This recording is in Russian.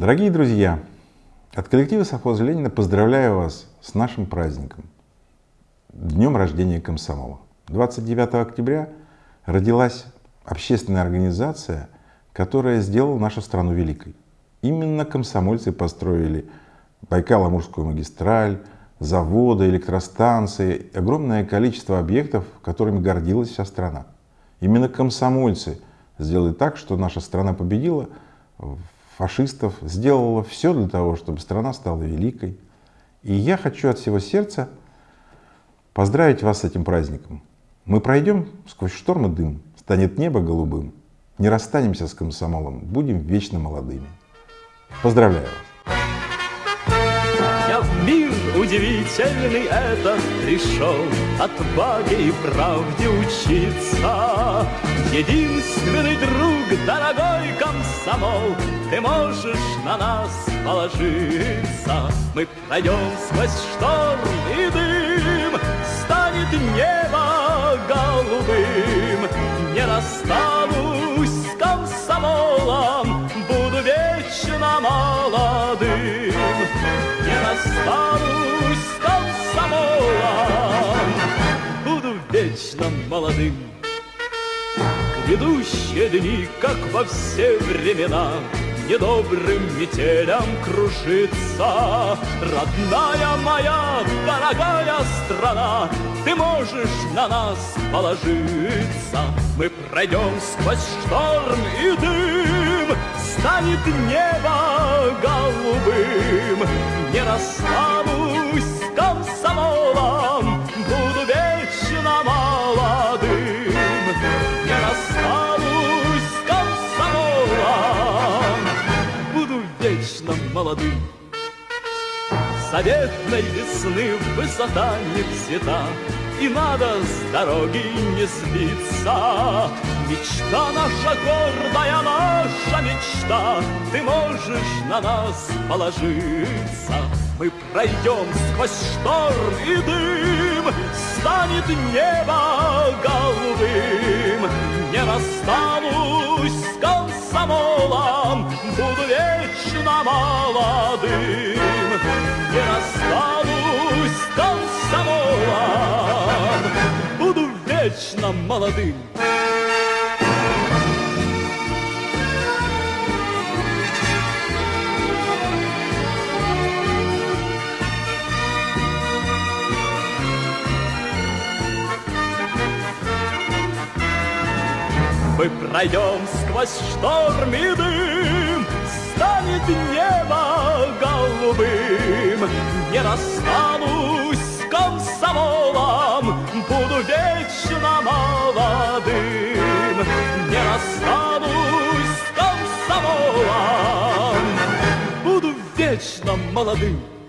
Дорогие друзья, от коллектива совхоза Ленина поздравляю вас с нашим праздником, Днем рождения комсомола. 29 октября родилась общественная организация, которая сделала нашу страну великой. Именно комсомольцы построили Байкало-Амурскую магистраль, заводы, электростанции, огромное количество объектов, которыми гордилась вся страна. Именно комсомольцы сделали так, что наша страна победила фашистов, сделала все для того, чтобы страна стала великой. И я хочу от всего сердца поздравить вас с этим праздником. Мы пройдем сквозь шторм и дым, станет небо голубым, не расстанемся с комсомолом, будем вечно молодыми. Поздравляю вас! Удивительный этот пришел Отваге и правде учиться. Единственный друг, дорогой комсомол Ты можешь на нас положиться. Мы пройдем сквозь шторм и дым Станет небо голубым. Не расстанусь с комсомолом Буду вечно молодым. Не расстанусь с комсомолом Буду вечно молодым Грядущие дни, как во все времена, Недобрым метелям кружится. Родная моя, дорогая страна, Ты можешь на нас положиться. Мы пройдем сквозь шторм и дым, Станет небо голубым. Не расстанусь молодым. Заветной весны высота не взята, И надо с дороги не сбиться. Мечта наша гордая, наша мечта, Ты можешь на нас положиться. Мы пройдем сквозь шторм и дым, Станет небо голубым. Не расстанусь с комсомолом, Буду вечно молодым. Не расстанусь с комсомолом, Буду вечно молодым. Мы пройдем сквозь шторм и дым, Станет небо голубым. Не расстанусь комсомолом, Буду вечно молодым. Не расстанусь комсомолом, Буду вечно молодым.